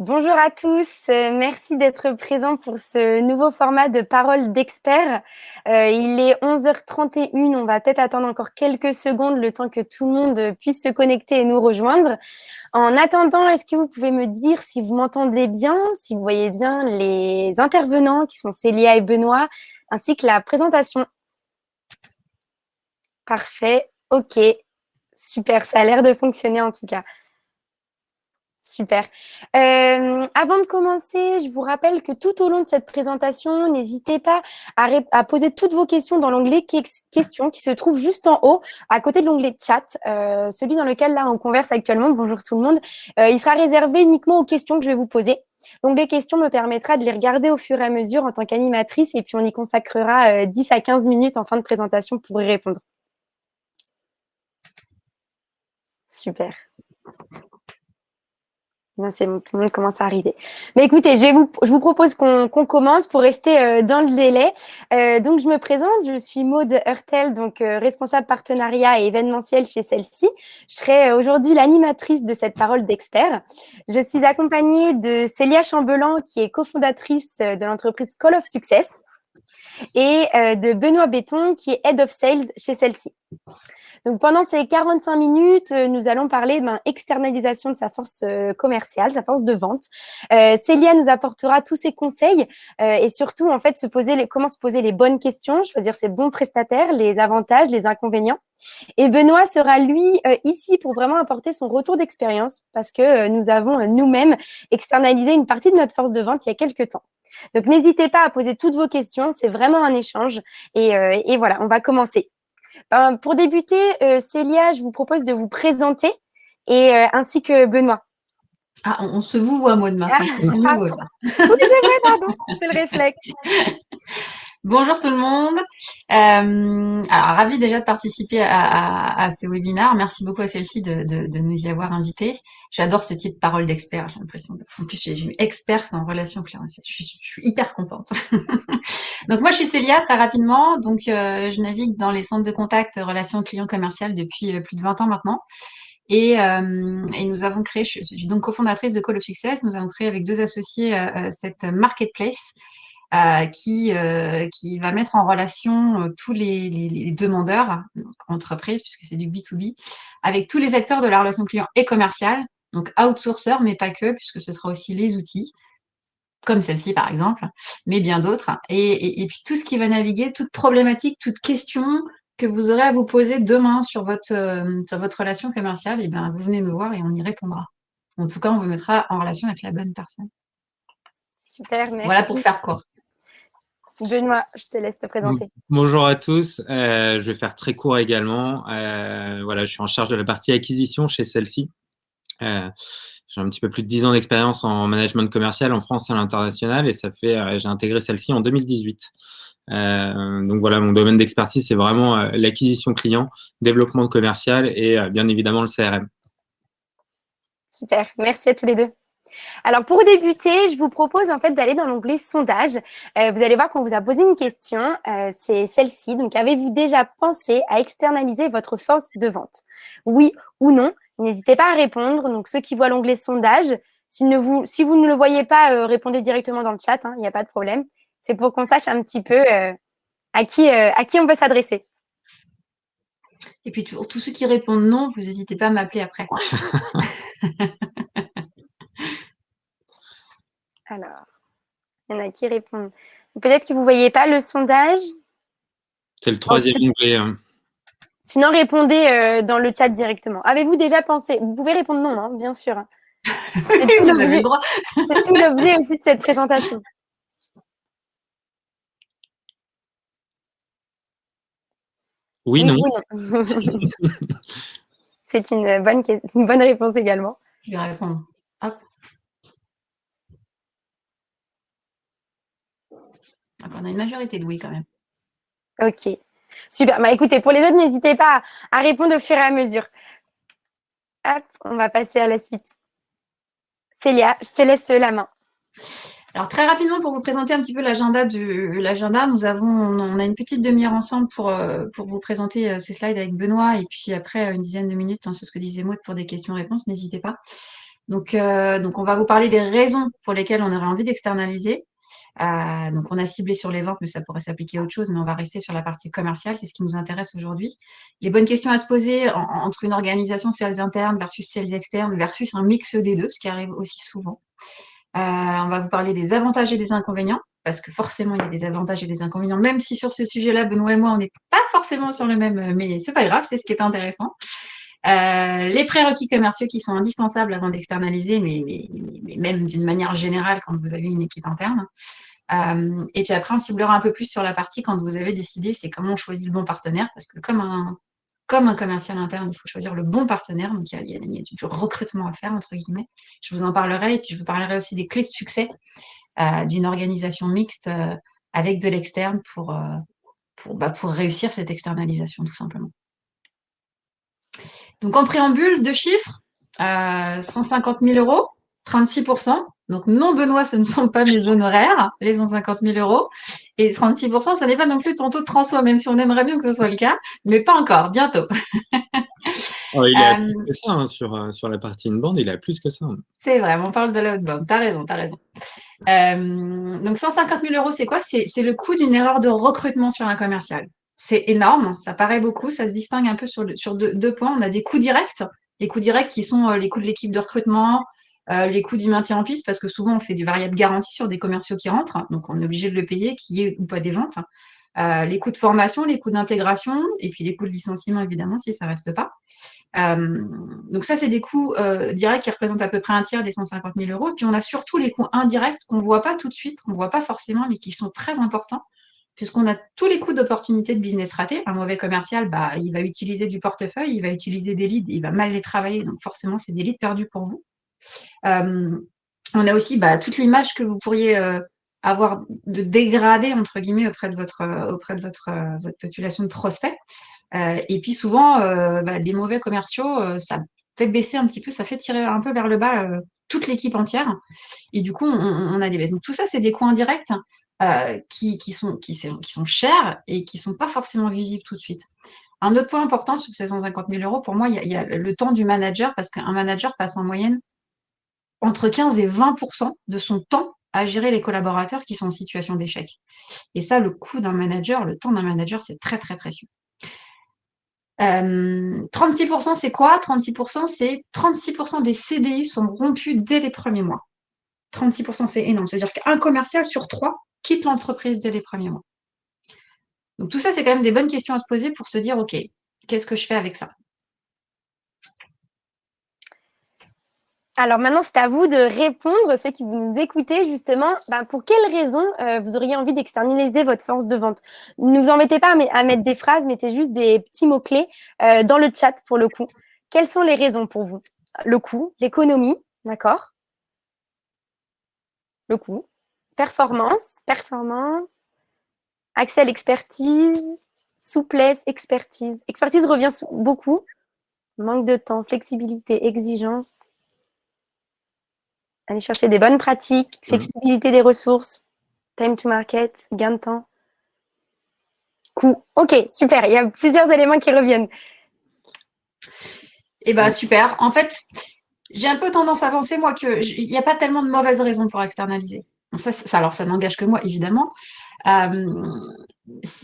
Bonjour à tous, euh, merci d'être présents pour ce nouveau format de parole d'experts. Euh, il est 11h31, on va peut-être attendre encore quelques secondes le temps que tout le monde puisse se connecter et nous rejoindre. En attendant, est-ce que vous pouvez me dire si vous m'entendez bien, si vous voyez bien les intervenants qui sont Célia et Benoît, ainsi que la présentation? Parfait, ok, super, ça a l'air de fonctionner en tout cas. Super. Euh, avant de commencer, je vous rappelle que tout au long de cette présentation, n'hésitez pas à, poser toutes vos questions dans l'onglet questions qui se trouve juste en haut, à côté de l'onglet chat, euh, celui dans lequel là on converse actuellement. Bonjour tout le monde. Euh, il sera réservé uniquement aux questions que je vais vous poser. L'onglet questions me permettra de les regarder au fur et à mesure en tant qu'animatrice et puis on y consacrera 10 à 15 minutes en fin de présentation pour y répondre. Super. C'est tout le monde commence à arriver. Mais écoutez, je, vous, je vous propose qu'on commence pour rester euh, dans le délai. Euh, donc, je me présente, je suis Maude Hurtel, donc euh, responsable partenariat et événementiel chez celle-ci. Je serai aujourd'hui l'animatrice de cette parole d'expert. Je suis accompagnée de Célia Chambelan, qui est cofondatrice de l'entreprise Call of Success, et de Benoît Béton, qui est Head of Sales chez celle-ci. Donc, pendant ces 45 minutes, euh, nous allons parler ben, externalisation de sa force euh, commerciale, sa force de vente. Euh, Célia nous apportera tous ses conseils et surtout, en fait, se poser les, comment se poser les bonnes questions, choisir ses bons prestataires, les avantages, les inconvénients. Et Benoît sera, lui, ici pour vraiment apporter son retour d'expérience parce que nous avons nous-mêmes externalisé une partie de notre force de vente il y a quelques temps. Donc, n'hésitez pas à poser toutes vos questions. C'est vraiment un échange. Et, et voilà, on va commencer. Ben, pour débuter, euh, Célia, je vous propose de vous présenter et euh, ainsi que Benoît. Ah, on, se vous à moi de c'est nouveau ça. Oui, c'est vrai, pardon, c'est le réflexe. Bonjour tout le monde. Euh, alors, ravi déjà de participer à, ce webinaire. Merci beaucoup à celle-ci de, nous y avoir invités. J'adore ce titre parole d'expert. J'ai l'impression En plus, j'ai eu experte en relation client. Je suis, je suis hyper contente. donc, moi, je suis Célia, très rapidement. Donc, euh, je navigue dans les centres de contact relations clients commerciales depuis euh, plus de 20 ans maintenant. Et, et, nous avons créé, je suis donc cofondatrice de Call of Success, nous avons créé avec deux associés cette marketplace euh, qui, euh, qui va mettre en relation euh, tous les, les, demandeurs, entreprises, puisque c'est du B2B, avec tous les acteurs de la relation client et commerciale, donc outsourceurs, mais pas que, puisque ce sera aussi les outils, comme celle-ci par exemple, mais bien d'autres. Et, et, puis tout ce qui va naviguer, toute problématique, toute question que vous aurez à vous poser demain sur votre, sur votre relation commerciale, et bien vous venez nous voir et on y répondra. En tout cas, on vous mettra en relation avec la bonne personne. Super, merci. Voilà pour faire court. Benoît, je te laisse te présenter. Bonjour à tous. Euh, je vais faire très court également. Euh, voilà, je suis en charge de la partie acquisition chez celle-ci. Euh, j'ai un petit peu plus de 10 ans d'expérience en management commercial en France et à l'international et ça fait, j'ai intégré celle-ci en 2018. donc voilà, mon domaine d'expertise, c'est vraiment l'acquisition client, développement commercial et bien évidemment le CRM. Super, merci à tous les deux. Alors, pour débuter, je vous propose en fait d'aller dans l'onglet sondage. Euh, vous allez voir qu'on vous a posé une question, euh, c'est celle-ci. Donc, avez-vous déjà pensé à externaliser votre force de vente? Oui ou non? N'hésitez pas à répondre. Donc, ceux qui voient l'onglet sondage, si, vous, ne le voyez pas, euh, répondez directement dans le chat, hein, il n'y a pas de problème. C'est pour qu'on sache un petit peu à, qui, à qui on veut s'adresser. Et puis, pour tous ceux qui répondent non, vous n'hésitez pas à m'appeler après. Alors, il y en a qui répondent. Peut-être que vous ne voyez pas le sondage. C'est le troisième onglet. Hein. Sinon, répondez euh, dans le chat directement. Avez-vous déjà pensé Vous pouvez répondre non, hein, bien sûr. C'est tout l'objet aussi de cette présentation. Oui, non. C'est une bonne, une bonne réponse également. Je vais répondre. On a une majorité de oui quand même. Ok, super. Bah, écoutez, pour les autres, n'hésitez pas à répondre au fur et à mesure. Hop, on va passer à la suite. Célia, je te laisse la main. Alors très rapidement pour vous présenter un petit peu l'agenda l'agenda, nous avons on a une petite demi-heure ensemble pour euh, pour vous présenter euh, ces slides avec Benoît et puis après une dizaine de minutes, hein, c'est ce que disait Maud pour des questions-réponses, n'hésitez pas. Donc, donc, on va vous parler des raisons pour lesquelles on aurait envie d'externaliser. Euh, donc, on a ciblé sur les ventes, mais ça pourrait s'appliquer à autre chose, mais on va rester sur la partie commerciale, c'est ce qui nous intéresse aujourd'hui. Les bonnes questions à se poser entre une organisation sales interne versus sales externe versus un mix des deux, ce qui arrive aussi souvent. Euh, on va vous parler des avantages et des inconvénients, parce que forcément, il y a des avantages et des inconvénients, même si sur ce sujet-là, Benoît et moi, on n'est pas forcément sur le même, mais c'est pas grave, c'est ce qui est intéressant. Euh, les prérequis commerciaux qui sont indispensables avant d'externaliser, mais, même d'une manière générale quand vous avez une équipe interne. Euh, et puis après, on ciblera un peu plus sur la partie quand vous avez décidé, c'est comment on choisit le bon partenaire, parce que comme un, comme un commercial interne, il faut choisir le bon partenaire, donc il y a, du recrutement à faire, entre guillemets. Je vous en parlerai, et puis je vous parlerai aussi des clés de succès euh, d'une organisation mixte avec de l'externe pour, bah, pour réussir cette externalisation, tout simplement. Donc en préambule, deux chiffres, euh, 150 000 euros, 36% Donc non, Benoît, ce ne sont pas mes honoraires, les 150 000 euros. Et 36% ce n'est pas non plus ton taux de transfert, même si on aimerait bien que ce soit le cas, mais pas encore, bientôt. Oh, il a euh, plus que ça hein, sur, euh, sur la partie inbound, il a plus que ça. C'est vrai, on parle de l'outbound, t'as raison, t'as raison. Euh, donc 150 000 euros, c'est quoi? C'est le coût d'une erreur de recrutement sur un commercial c'est énorme, ça paraît beaucoup, ça se distingue un peu sur, sur deux, points. On a des coûts directs, les coûts directs qui sont euh, les coûts de l'équipe de recrutement, euh, les coûts du maintien en piste, parce que souvent on fait des variables garanties sur des commerciaux qui rentrent, donc on est obligé de le payer, qui est ou pas des ventes. Euh, les coûts de formation, les coûts d'intégration, et puis les coûts de licenciement, évidemment, si ça reste pas. donc ça, c'est des coûts directs qui représentent à peu près un tiers des 150 000 euros. Puis on a surtout les coûts indirects qu'on ne voit pas tout de suite, qu'on ne voit pas forcément, mais qui sont très importants puisqu'on a tous les coûts d'opportunité de business raté. Un mauvais commercial, bah, il va utiliser du portefeuille, il va utiliser des leads, il va mal les travailler, donc forcément, c'est des leads perdus pour vous. Euh, on a aussi bah, toute l'image que vous pourriez euh, avoir de dégradé, entre guillemets, auprès de votre, euh, population de prospects. et puis souvent, bah, les mauvais commerciaux, ça fait baisser un petit peu, ça fait tirer un peu vers le bas toute l'équipe entière. Et du coup, on, a des baisses. Donc tout ça, c'est des coûts indirects euh, qui, sont, qui, sont chers et qui ne sont pas forcément visibles tout de suite. Un autre point important sur ces 150 000 euros, pour moi, il y, a, le temps du manager, parce qu'un manager passe en moyenne entre 15 et 20% de son temps à gérer les collaborateurs qui sont en situation d'échec. Et ça, le coût d'un manager, le temps d'un manager, c'est très, très précieux. 36%, euh, c'est quoi? 36%, c'est 36% des CDI sont rompus dès les premiers mois. 36%, c'est énorme. C'est-à-dire qu'un commercial sur trois quitte l'entreprise dès les premiers mois. Donc tout ça, c'est quand même des bonnes questions à se poser pour se dire, OK, qu'est-ce que je fais avec ça? Alors maintenant, c'est à vous de répondre, ceux qui vous nous écoutez, justement, ben, pour quelles raisons euh, vous auriez envie d'externaliser votre force de vente? Ne vous embêtez pas à, mettre des phrases, mettez juste des petits mots-clés euh, dans le chat pour le coup. Quelles sont les raisons pour vous? Le coût, l'économie, d'accord? Le coût, performance, performance, accès à l'expertise, souplesse, expertise. Expertise revient beaucoup. Manque de temps, flexibilité, exigence. Aller chercher des bonnes pratiques, mmh. flexibilité des ressources, time to market, gain de temps. Coût. Ok, super. Il y a plusieurs éléments qui reviennent. Eh bien, super. En fait, j'ai un peu tendance à penser, moi, qu'il n'y a pas tellement de mauvaises raisons pour externaliser. Ça, ça, alors, ça n'engage que moi, évidemment. Euh,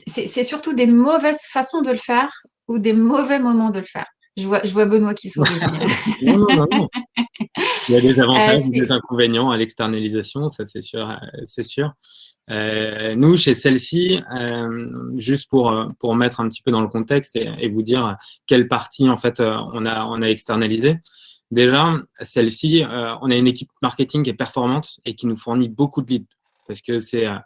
c'est surtout des mauvaises façons de le faire ou des mauvais moments de le faire. Je vois, je vois Benoît qui sourit. non, non, non, Il y a des avantages et euh, des inconvénients à l'externalisation, ça c'est sûr. Euh, c'est sûr. nous, chez celle-ci, juste pour, pour mettre un petit peu dans le contexte et, et, vous dire quelle partie en fait on a, on a externalisé. Déjà, celle-ci, euh, on a une équipe marketing qui est performante et qui nous fournit beaucoup de leads parce que c'est euh,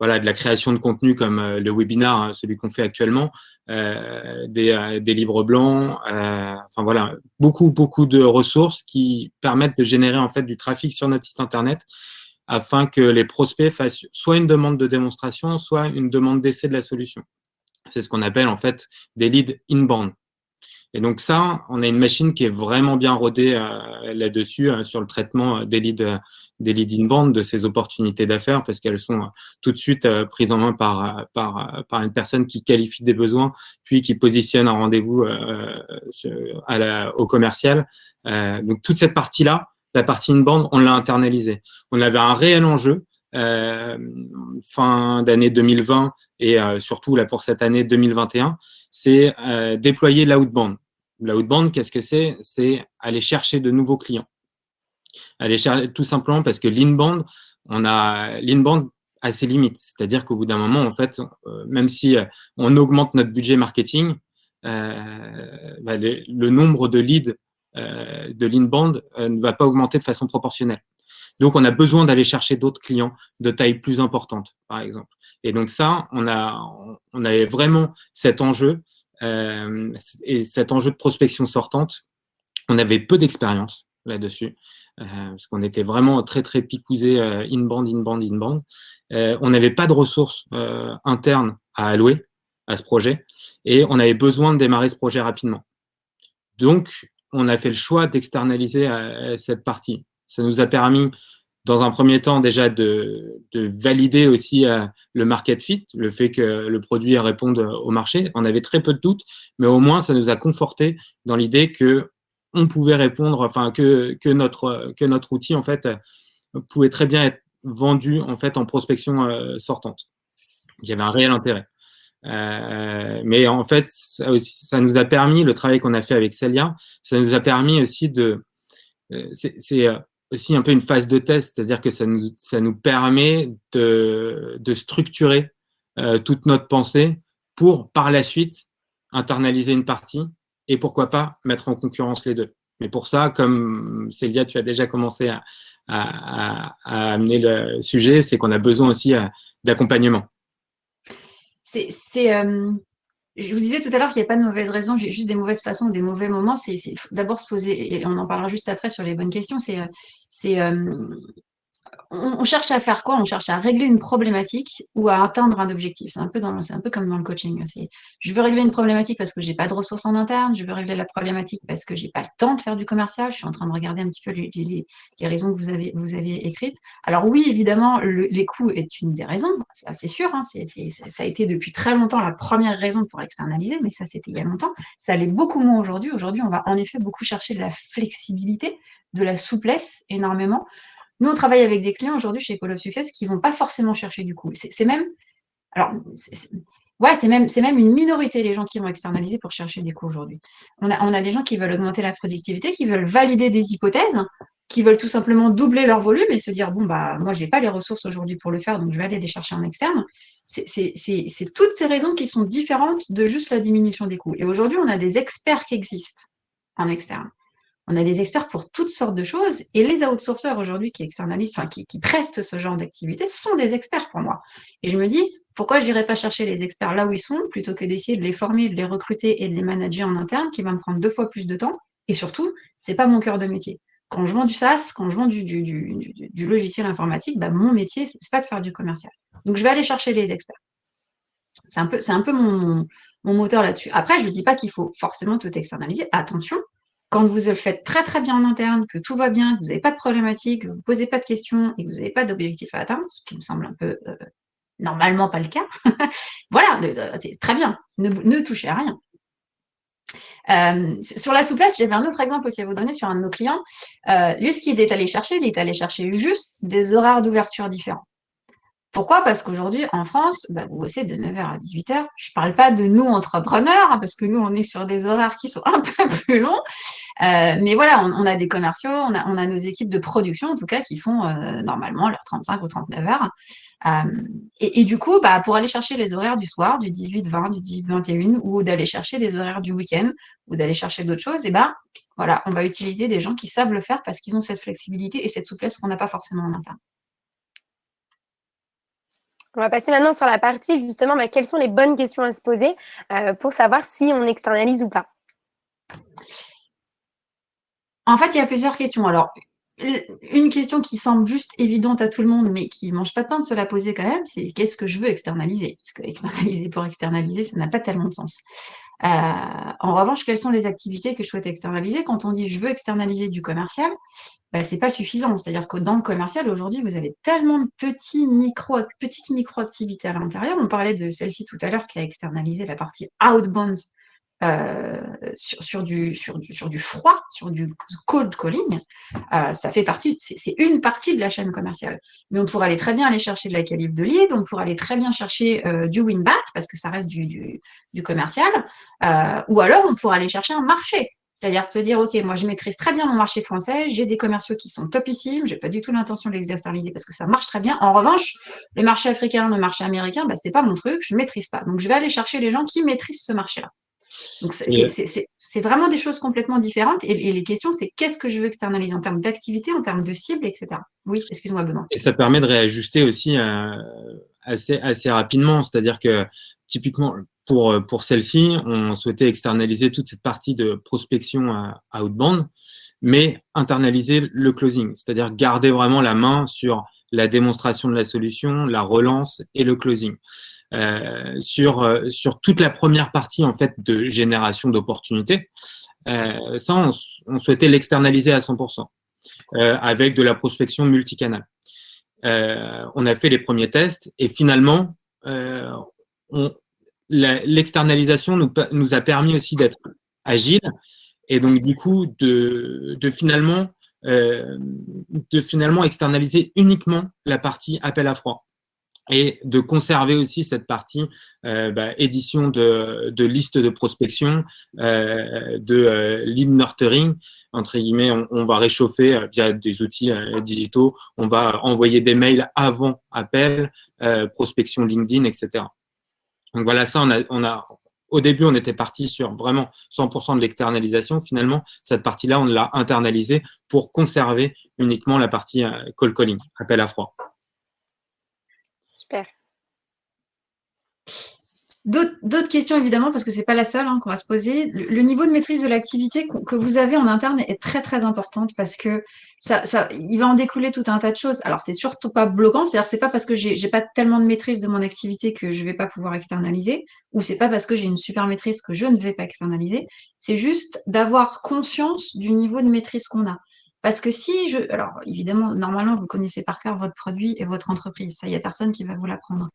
voilà, de la création de contenu comme euh, le webinar, hein, celui qu'on fait actuellement, des, des, livres blancs, enfin voilà, beaucoup, beaucoup de ressources qui permettent de générer en fait du trafic sur notre site internet afin que les prospects fassent soit une demande de démonstration, soit une demande d'essai de la solution. C'est ce qu'on appelle en fait des leads inbound. Et donc ça, on a une machine qui est vraiment bien rodée euh, là-dessus, euh, sur le traitement euh, des leads, des leads inbound, de ces opportunités d'affaires, parce qu'elles sont tout de suite prises en main par, par, par une personne qui qualifie des besoins, puis qui positionne un rendez-vous au commercial. donc toute cette partie-là, la partie inbound, on l'a internalisée. On avait un réel enjeu euh, fin d'année 2020 et euh, surtout là pour cette année 2021, c'est euh, déployer l'outbound. L'outbound, qu'est-ce que c'est? C'est aller chercher de nouveaux clients. Aller chercher tout simplement parce que l'inbound, on a l'inbound à ses limites. C'est-à-dire qu'au bout d'un moment, en fait, même si on augmente notre budget marketing, euh, bah, le nombre de leads euh, de l'inbound euh, ne va pas augmenter de façon proportionnelle. Donc, on a besoin d'aller chercher d'autres clients de taille plus importante, par exemple. Et donc ça, on a, on avait vraiment cet enjeu euh, et cet enjeu de prospection sortante. On avait peu d'expérience là-dessus, euh, parce qu'on était vraiment très, très picousé euh, in-band, in-band, in-band. Euh, on n'avait pas de ressources internes à allouer à ce projet et on avait besoin de démarrer ce projet rapidement. Donc, on a fait le choix d'externaliser cette partie. Ça nous a permis, dans un premier temps, déjà de, valider aussi le market fit, le fait que le produit réponde au marché. On avait très peu de doutes, mais au moins, ça nous a conforté dans l'idée que on pouvait répondre, enfin que, que, notre, que notre outil en fait pouvait très bien être vendu en fait en prospection euh, sortante. Il y avait un réel intérêt. Euh, mais en fait, ça, nous a permis, le travail qu'on a fait avec Celia, ça nous a permis aussi de, euh, aussi un peu une phase de test, c'est-à-dire que ça nous, ça nous permet de, de structurer toute notre pensée pour par la suite internaliser une partie et pourquoi pas mettre en concurrence les deux. Mais pour ça, comme Célia, tu as déjà commencé à, amener le sujet, c'est qu'on a besoin aussi euh, d'accompagnement. C'est, euh, je vous disais tout à l'heure qu'il n'y a pas de mauvaises raisons, j'ai juste des mauvaises façons, des mauvais moments. C'est d'abord se poser, et on en parlera juste après sur les bonnes questions, c'est on, cherche à faire quoi? On cherche à régler une problématique ou à atteindre un objectif. C'est un peu un peu comme dans le coaching. je veux régler une problématique parce que j'ai pas de ressources en interne. Je veux régler la problématique parce que j'ai pas le temps de faire du commercial. Je suis en train de regarder un petit peu les, les, raisons que vous avez, vous avez écrites. Alors oui, évidemment, les coûts est une des raisons. C'est sûr. Hein, ça a été depuis très longtemps la première raison pour externaliser, mais ça c'était il y a longtemps. Ça l'est beaucoup moins aujourd'hui. Aujourd'hui, on va en effet beaucoup chercher de la flexibilité, de la souplesse énormément. Nous, on travaille avec des clients aujourd'hui chez Call of Success qui ne vont pas forcément chercher du coup. C'est même, alors, ouais, c'est même, même une minorité les gens qui vont externaliser pour chercher des coûts aujourd'hui. On a, on a des gens qui veulent augmenter la productivité, qui veulent valider des hypothèses, qui veulent tout simplement doubler leur volume et se dire bon bah moi j'ai pas les ressources aujourd'hui pour le faire donc je vais aller les chercher en externe. C'est toutes ces raisons qui sont différentes de juste la diminution des coûts. Et aujourd'hui on a des experts qui existent en externe. On a des experts pour toutes sortes de choses et les outsourceurs aujourd'hui qui externalisent, enfin qui, prestent ce genre d'activité sont des experts pour moi. Et je me dis, pourquoi je n'irais pas chercher les experts là où ils sont plutôt que d'essayer de les former, de les recruter et de les manager en interne qui va me prendre deux fois plus de temps? Et surtout, c'est pas mon cœur de métier. Quand je vends du SaaS, quand je vends du, logiciel informatique, bah, mon métier, c'est pas de faire du commercial. Donc, je vais aller chercher les experts. C'est un peu, un peu mon moteur là-dessus. Après, je ne dis pas qu'il faut forcément tout externaliser. Attention, quand vous le faites très très bien en interne, que tout va bien, que vous n'avez pas de problématique, que vous ne posez pas de questions et que vous n'avez pas d'objectif à atteindre, ce qui me semble un peu euh, normalement pas le cas, voilà, euh, c'est très bien, ne, touchez à rien. Euh, sur la souplesse, j'avais un autre exemple aussi à vous donner sur un de nos clients. lui, ce qu'il est allé chercher, il est allé chercher juste des horaires d'ouverture différents. Pourquoi? Parce qu'aujourd'hui, en France, bah, vous bossez de 9h à 18h. Je ne parle pas de nous, entrepreneurs, hein, parce que nous, on est sur des horaires qui sont un peu plus longs. Euh, mais voilà, on, a des commerciaux, on a, nos équipes de production, en tout cas, qui font euh, normalement leurs 35 ou 39 heures. Euh, et, du coup, bah, pour aller chercher les horaires du soir, du 18-20, du 18-21, ou d'aller chercher des horaires du week-end, ou d'aller chercher d'autres choses, et ben voilà, on va utiliser des gens qui savent le faire parce qu'ils ont cette flexibilité et cette souplesse qu'on n'a pas forcément en interne. On va passer maintenant sur la partie justement, bah, quelles sont les bonnes questions à se poser euh, pour savoir si on externalise ou pas. En fait, il y a plusieurs questions. Alors, une question qui semble juste évidente à tout le monde, mais qui ne mange pas de pain de se la poser quand même, c'est qu'est-ce que je veux externaliser? Parce que externaliser pour externaliser, ça n'a pas tellement de sens. Euh, en revanche, quelles sont les activités que je souhaite externaliser? Quand on dit je veux externaliser du commercial, bah, c'est pas suffisant. C'est-à-dire que dans le commercial, aujourd'hui, vous avez tellement de petites micro-activités à l'intérieur. On parlait de celle-ci tout à l'heure qui a externalisé la partie outbound euh, sur, du, froid, sur du cold calling, euh, ça fait partie, c'est une partie de la chaîne commerciale. Mais on pourrait aller très bien aller chercher de la qualif de lead, on pourrait aller très bien chercher euh, du win-back, parce que ça reste du, commercial, ou alors on pourrait aller chercher un marché. C'est-à-dire de se dire, OK, moi, je maîtrise très bien mon marché français, j'ai des commerciaux qui sont topissimes, j'ai pas du tout l'intention de les externaliser parce que ça marche très bien. En revanche, le marché africain, le marché américain, bah, c'est pas mon truc, je maîtrise pas. Donc, je vais aller chercher les gens qui maîtrisent ce marché-là. Donc, c'est vraiment des choses complètement différentes. Et, les questions, c'est qu'est-ce que je veux externaliser en termes d'activité, en termes de cible, etc. Oui, excuse-moi, Benoît. Et ça permet de réajuster aussi euh, assez, assez rapidement. C'est-à-dire que, typiquement, pour, pour celle-ci, on souhaitait externaliser toute cette partie de prospection à, outbound, mais internaliser le closing, c'est-à-dire garder vraiment la main sur la démonstration de la solution, la relance et le closing. Euh, sur, euh, sur toute la première partie en fait de génération d'opportunités, euh, ça, on, on souhaitait l'externaliser à 100%, euh, avec de la prospection multicanal. Euh, on a fait les premiers tests et finalement, on, l'externalisation nous, nous, a permis aussi d'être agile et donc du coup de, de finalement euh, de finalement externaliser uniquement la partie appel à froid et de conserver aussi cette partie euh, bah, édition de, de liste de prospection, euh, de euh, lead nurturing, entre guillemets, on, on va réchauffer euh, via des outils euh, digitaux, on va envoyer des mails avant appel, prospection LinkedIn, etc. Donc voilà, ça, on a, on a, au début, on était parti sur vraiment 100% de l'externalisation. Finalement, cette partie-là, on l'a internalisée pour conserver uniquement la partie euh, call calling, appel à froid. D'autres questions, évidemment, parce que c'est pas la seule hein, qu'on va se poser. Le, niveau de maîtrise de l'activité que vous avez en interne est très, très importante parce que ça, il va en découler tout un tas de choses. Alors, c'est surtout pas bloquant. C'est-à-dire, c'est pas parce que j'ai pas tellement de maîtrise de mon activité que je vais pas pouvoir externaliser ou c'est pas parce que j'ai une super maîtrise que je ne vais pas externaliser. C'est juste d'avoir conscience du niveau de maîtrise qu'on a. Parce que si je... Alors, évidemment, normalement, vous connaissez par cœur votre produit et votre entreprise. Ça, il n'y a personne qui va vous l'apprendre.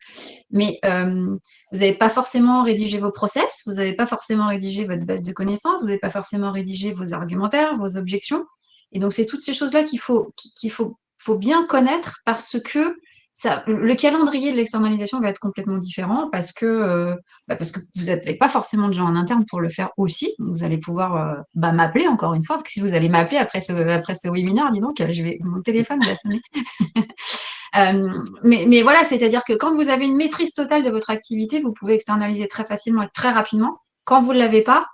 Mais euh, vous n'avez pas forcément rédigé vos process, vous n'avez pas forcément rédigé votre base de connaissances, vous n'avez pas forcément rédigé vos argumentaires, vos objections. Et donc, c'est toutes ces choses-là qu'il faut, qu'il faut, faut bien connaître parce que le calendrier de l'externalisation va être complètement différent parce que, euh, bah parce que vous n'avez pas forcément de gens en interne pour le faire aussi. Vous allez pouvoir euh, bah, m'appeler encore une fois. Si vous allez m'appeler après ce, après ce webinaire, dis donc, je vais, mon téléphone va sonner. euh, mais voilà, c'est-à-dire que quand vous avez une maîtrise totale de votre activité, vous pouvez externaliser très facilement et très rapidement. Quand vous ne l'avez pas,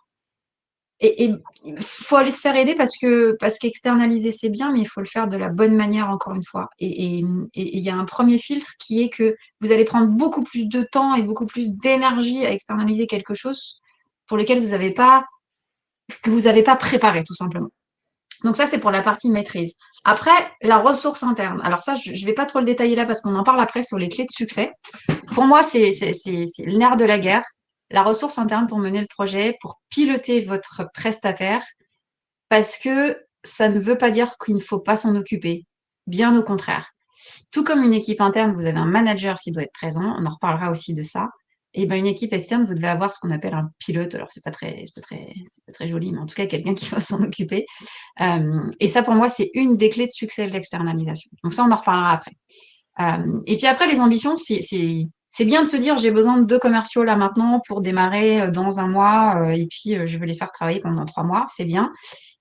et il faut aller se faire aider parce que parce qu'externaliser c'est bien, mais il faut le faire de la bonne manière encore une fois. Et il y a un premier filtre qui est que vous allez prendre beaucoup plus de temps et beaucoup plus d'énergie à externaliser quelque chose pour lequel vous n'avez pas que vous n'avez pas préparé tout simplement. Donc ça c'est pour la partie maîtrise. Après la ressource interne. Alors ça je ne vais pas trop le détailler là parce qu'on en parle après sur les clés de succès. Pour moi c'est le nerf de la guerre la ressource interne pour mener le projet, pour piloter votre prestataire, parce que ça ne veut pas dire qu'il ne faut pas s'en occuper. Bien au contraire. Tout comme une équipe interne, vous avez un manager qui doit être présent, on en reparlera aussi de ça. Et ben une équipe externe, vous devez avoir ce qu'on appelle un pilote. Alors c'est pas très, pas très, joli, mais en tout cas quelqu'un qui va s'en occuper. Euh, et ça pour moi c'est une des clés de succès de l'externalisation. Donc ça on en reparlera après. Euh, et puis après les ambitions, c'est c'est bien de se dire j'ai besoin de deux commerciaux là maintenant pour démarrer euh, dans un mois euh, et puis euh, je veux les faire travailler pendant trois mois, c'est bien.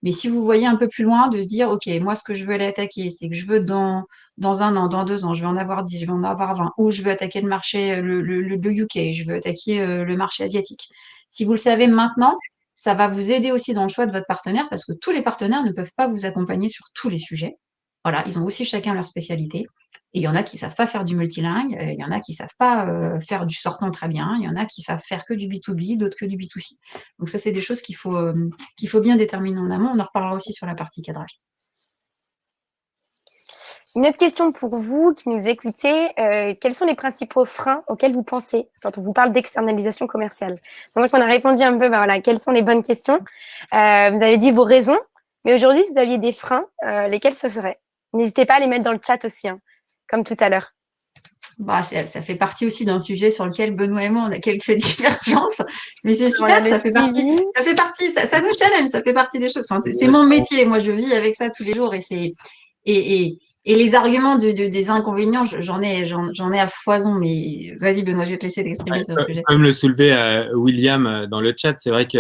Mais si vous voyez un peu plus loin, de se dire ok, moi ce que je veux aller attaquer, c'est que je veux dans un an, dans deux ans, je vais en avoir dix, je vais en avoir vingt, ou je veux attaquer le marché le, le, le UK, je veux attaquer le marché asiatique. Si vous le savez maintenant, ça va vous aider aussi dans le choix de votre partenaire parce que tous les partenaires ne peuvent pas vous accompagner sur tous les sujets. Voilà, ils ont aussi chacun leur spécialité. Et il y en a qui savent pas faire du multilingue, il y en a qui savent pas euh, faire du sortant très bien, il y en a qui savent faire que du B2B, d'autres que du B2C. Donc ça, c'est des choses qu'il faut, euh, qu'il faut bien déterminer en amont. On en reparlera aussi sur la partie cadrage. Une autre question pour vous qui nous écoutez. Euh, quels sont les principaux freins auxquels vous pensez quand on vous parle d'externalisation commerciale? Donc, on a répondu un peu, ben voilà, quelles sont les bonnes questions? vous avez dit vos raisons, mais aujourd'hui, si vous aviez des freins, lesquels ce seraient? N'hésitez pas à les mettre dans le chat aussi. Hein comme tout à l'heure. bah, ça fait partie aussi d'un sujet sur lequel Benoît et moi, on a quelques divergences. Mais c'est super, ça fait, partie, ça fait partie, ça, nous challenge, ça fait partie des choses. Enfin, c'est mon métier. Moi, je vis avec ça tous les jours et c'est, et, et, et, les arguments de, de des inconvénients, j'en ai, j'en ai à foison. Mais vas-y, Benoît, je vais te laisser t'exprimer sur le sujet. Comme le soulevait euh, William euh, dans le chat, c'est vrai que,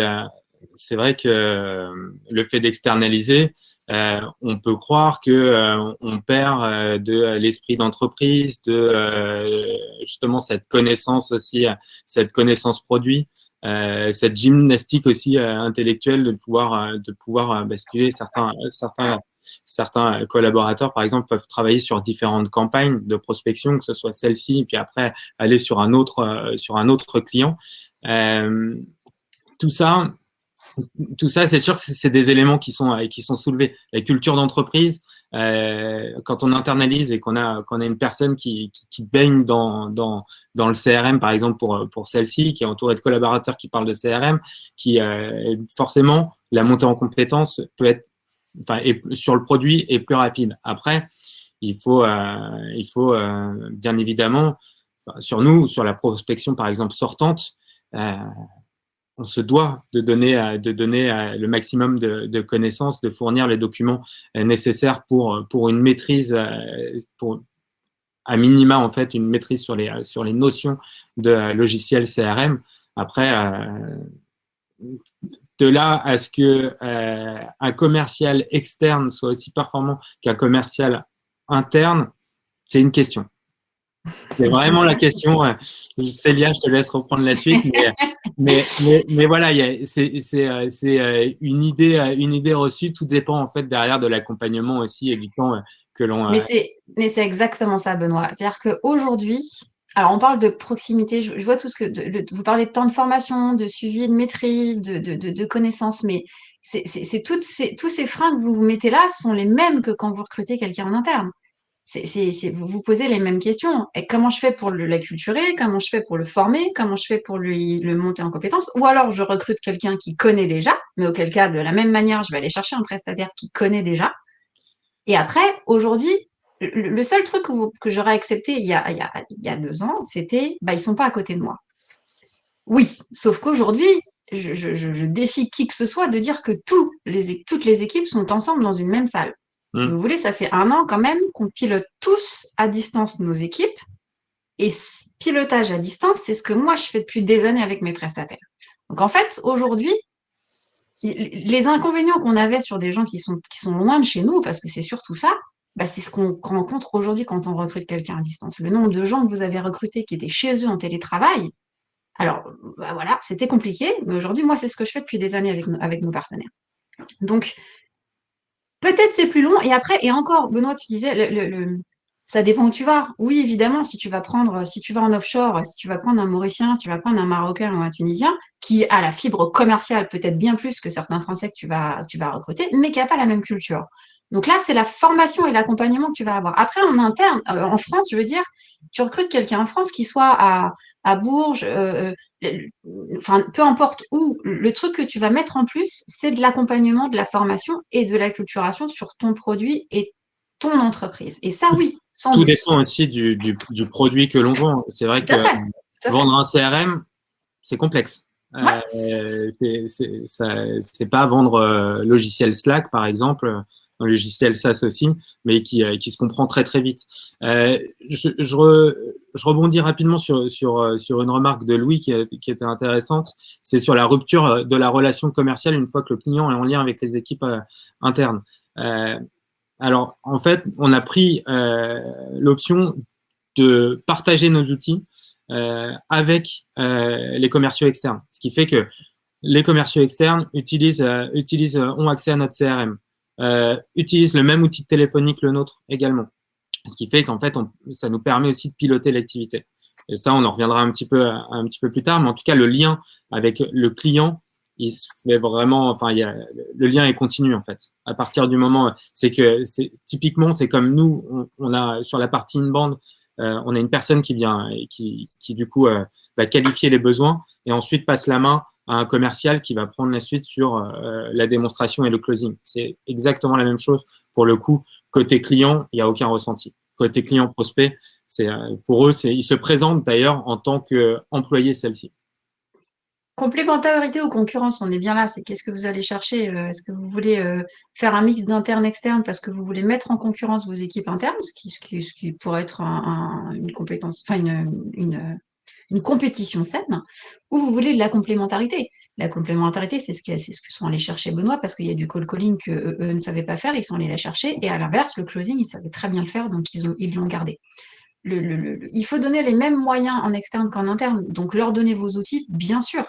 c'est vrai que euh, le fait d'externaliser, euh, on peut croire que euh, on perd euh, de l'esprit d'entreprise, de justement cette connaissance aussi, cette connaissance produit, cette gymnastique aussi intellectuelle de pouvoir de pouvoir basculer certains certains certains collaborateurs, par exemple, peuvent travailler sur différentes campagnes de prospection, que ce soit celle-ci, puis après aller sur un autre, sur un autre client. Euh, tout ça, tout ça, c'est sûr que c'est des éléments qui sont, qui sont soulevés. La culture d'entreprise, euh, quand on internalise et qu'on a, a une personne qui, qui, baigne dans, dans, dans, le CRM, par exemple pour, pour celle-ci, qui est entourée de collaborateurs qui parlent de CRM, qui euh, forcément, la montée en compétence peut être, enfin, sur le produit est plus rapide. Après, il faut, euh, il faut euh, bien évidemment, sur nous, sur la prospection par exemple sortante, euh, on se doit de donner, euh, de donner euh, le maximum de, connaissances, de fournir les documents euh, nécessaires pour, pour une maîtrise, pour à minima en fait une maîtrise sur les, sur les notions de logiciel CRM. Après, de là à ce que un commercial externe soit aussi performant qu'un commercial interne, c'est une question. C'est vraiment la question. Célia, je te laisse reprendre la suite. Mais, mais, voilà, c'est euh, euh, une, idée, euh, une idée reçue. Tout dépend en fait derrière de l'accompagnement aussi et du temps que l'on. Mais c'est exactement ça, Benoît. C'est-à-dire qu'aujourd'hui, alors on parle de proximité, je, vois tout ce que. vous parlez de temps de formation, de suivi, de maîtrise, de, de, de connaissances, mais c'est toutes ces, tous ces freins que vous vous mettez là sont les mêmes que quand vous recrutez quelqu'un en interne vous vous posez les mêmes questions. Comment je fais pour l'acculturer? Comment je fais pour le former? Comment je fais pour lui le monter en compétence? Ou alors je recrute quelqu'un qui connaît déjà, mais auquel cas, de la même manière, je vais aller chercher un prestataire qui connaît déjà. Et après, aujourd'hui, le, seul truc que, j'aurais accepté il y, a, deux ans, c'était bah, ils sont pas à côté de moi. Oui, sauf qu'aujourd'hui, je, défie qui que ce soit de dire que toutes les équipes sont ensemble dans une même salle. Si hmm. vous voulez, ça fait un an quand même qu'on pilote tous à distance nos équipes. Et pilotage à distance, c'est ce que moi, je fais depuis des années avec mes prestataires. Donc en fait, aujourd'hui, les inconvénients qu'on avait sur des gens qui sont, qui sont loin de chez nous, parce que c'est surtout ça, bah, c'est ce qu'on rencontre aujourd'hui quand on recrute quelqu'un à distance. Le nombre de gens que vous avez recrutés qui étaient chez eux en télétravail, alors bah, voilà, c'était compliqué, mais aujourd'hui, moi, c'est ce que je fais depuis des années avec, avec nos partenaires. Donc, Peut-être c'est plus long. Et après, et encore, Benoît, tu disais, ça dépend où tu vas. Oui, évidemment, si tu vas prendre, si tu vas en offshore, si tu vas prendre un Mauricien, si tu vas prendre un Marocain ou un Tunisien, qui a la fibre commerciale peut-être bien plus que certains Français que tu vas, tu vas recruter, mais qui n'a pas la même culture. Donc là, c'est la formation et l'accompagnement que tu vas avoir. Après, en interne, euh, en France, je veux dire, tu recrutes quelqu'un en France qui soit à, à Bourges, euh, euh, enfin, peu importe où, le truc que tu vas mettre en plus, c'est de l'accompagnement, de la formation et de l'acculturation sur ton produit et ton entreprise. Et ça, oui, sans Tout dépend aussi du, du, du, produit que l'on vend. C'est vrai que vendre un CRM, c'est complexe. Euh, c'est pas vendre logiciel Slack, par exemple un logiciel SaaS aussi, mais qui, euh, qui se comprend très très vite. Euh, je, rebondis rapidement euh, sur une remarque de Louis qui, était intéressante. C'est sur la rupture de la relation commerciale une fois que le client est en lien avec les équipes internes. alors, en fait, on a pris l'option de partager nos outils avec les commerciaux externes, ce qui fait que les commerciaux externes utilisent, ont accès à notre CRM euh, utilise le même outil téléphonique que le nôtre également. Ce qui fait qu'en fait, ça nous permet aussi de piloter l'activité. Et ça, on en reviendra un petit peu un petit peu plus tard, mais en tout cas, le lien avec le client, il se fait vraiment, enfin, il y a, le lien est continu en fait. À partir du moment, c'est que typiquement, c'est comme nous, on, a sur la partie in-band, euh, on a une personne qui vient qui, qui du coup euh, va qualifier les besoins et ensuite passe la main un commercial qui va prendre la suite sur euh, la démonstration et le closing. C'est exactement la même chose pour le coup. Côté client, il n'y a aucun ressenti. Côté client prospect, c'est pour eux, ils se présentent d'ailleurs en tant qu'employés celle-ci. Complémentarité ou concurrence, on est bien là. C'est qu'est-ce que vous allez chercher Est-ce que vous voulez faire un mix d'interne-externe parce que vous voulez mettre en concurrence vos équipes internes, ce qui, pourrait être une compétence, enfin une, une, compétition saine, ou vous voulez la complémentarité. La complémentarité, c'est ce, que sont allés chercher Benoît parce qu'il y a du call calling qu'eux eux ne savaient pas faire, ils sont allés la chercher. Et à l'inverse, le closing, ils savaient très bien le faire, donc ils l'ont ils gardé. Il faut donner les mêmes moyens en externe qu'en interne. Donc leur donner vos outils, bien sûr,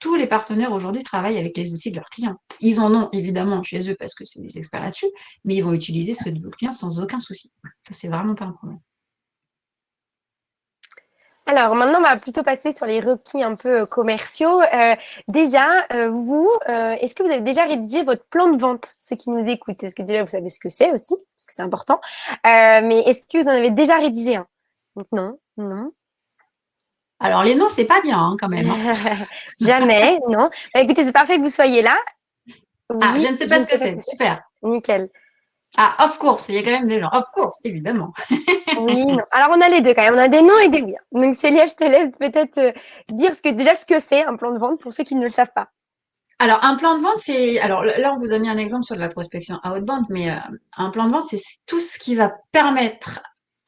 tous les partenaires aujourd'hui travaillent avec les outils de leurs clients. Ils en ont évidemment chez eux parce que c'est des experts là-dessus, mais ils vont utiliser ceux de vos clients sans aucun souci. Ça, c'est vraiment pas un problème. Alors maintenant, on va plutôt passer sur les requis un peu euh, commerciaux. Euh, déjà, euh, vous, est-ce que vous avez déjà rédigé votre plan de vente, ceux qui nous écoutent? Est-ce que déjà vous savez ce que c'est aussi, parce que c'est important Mais est-ce que vous en avez déjà rédigé un? Non, non. Alors, les noms, c'est pas bien hein, quand même. Hein. Jamais, non. Bah, écoutez, c'est parfait que vous soyez là. ah, je ne sais pas ce que c'est. Super. Nickel. Ah, of course, il y a quand même des gens. Of course, évidemment. oui, non. Alors, on a les deux quand même. On a des noms et des oui. Donc, Célia, je te laisse peut-être euh, dire ce que, déjà ce que c'est un plan de vente pour ceux qui ne le savent pas. Alors, un plan de vente, c'est. Alors là, on vous a mis un exemple sur de la prospection outbound, mais euh, un plan de vente, c'est tout ce qui va permettre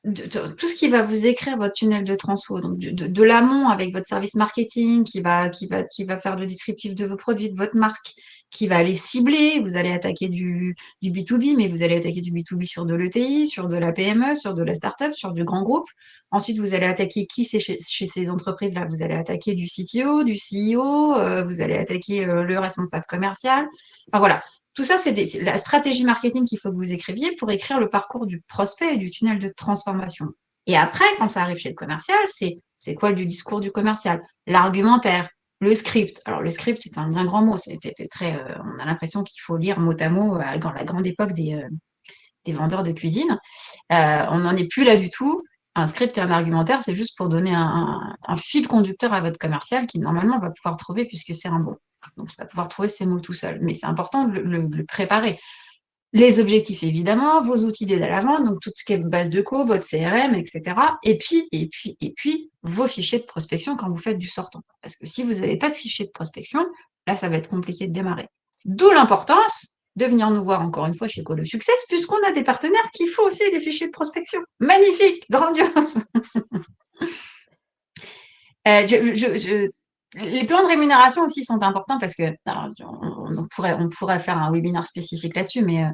tout ce qui va vous écrire votre tunnel de transfo, donc de, l'amont avec votre service marketing qui va, qui, va, qui va faire le descriptif de vos produits, de votre marque, qui va aller cibler, vous allez attaquer du, du B2B, mais vous allez attaquer du B2B sur de l'ETI, sur de la PME, sur de la startup, sur du grand groupe. Ensuite, vous allez attaquer qui c'est chez, ces entreprises-là Vous allez attaquer du CTO, du CEO, euh, vous allez attaquer euh, le responsable commercial. Enfin voilà, tout ça, c'est la stratégie marketing qu'il faut que vous écriviez pour écrire le parcours du prospect et du tunnel de transformation. Et après, quand ça arrive chez le commercial, c'est quoi du discours du commercial? L'argumentaire, le script. Alors, le script, c'est un bien grand mot. Euh, on a l'impression qu'il faut lire mot à mot euh, dans la grande époque des, euh, vendeurs de cuisine. on n'en est plus là du tout. Un script et un argumentaire, c'est juste pour donner un, un, fil conducteur à votre commercial qui, normalement, va pouvoir trouver puisque c'est un bon. Donc, il va pouvoir trouver ces mots tout seul. Mais c'est important de le, préparer. Les objectifs, évidemment, vos outils d'aide à la vente, donc tout ce qui est base de co, votre CRM, etc. Et puis, et puis, et puis, vos fichiers de prospection quand vous faites du sortant. Parce que si vous n'avez pas de fichier de prospection, là, ça va être compliqué de démarrer. D'où l'importance de venir nous voir encore une fois chez Colo Success, puisqu'on a des partenaires qui font aussi des fichiers de prospection. Magnifique, grandiose. Euh, les plans de rémunération aussi sont importants parce que on, pourrait, faire un webinaire spécifique là-dessus, mais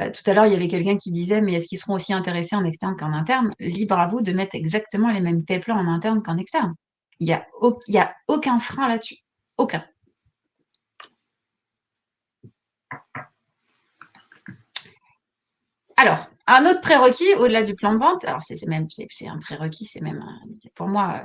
euh, tout à l'heure, il y avait quelqu'un qui disait Mais est-ce qu'ils seront aussi intéressés en externe qu'en interne? Libre à vous de mettre exactement les mêmes pay plans en interne qu'en externe. Il n'y a, a aucun frein là-dessus. Aucun. Alors, un autre prérequis, au-delà du plan de vente, alors c'est même c'est un prérequis, c'est même pour moi,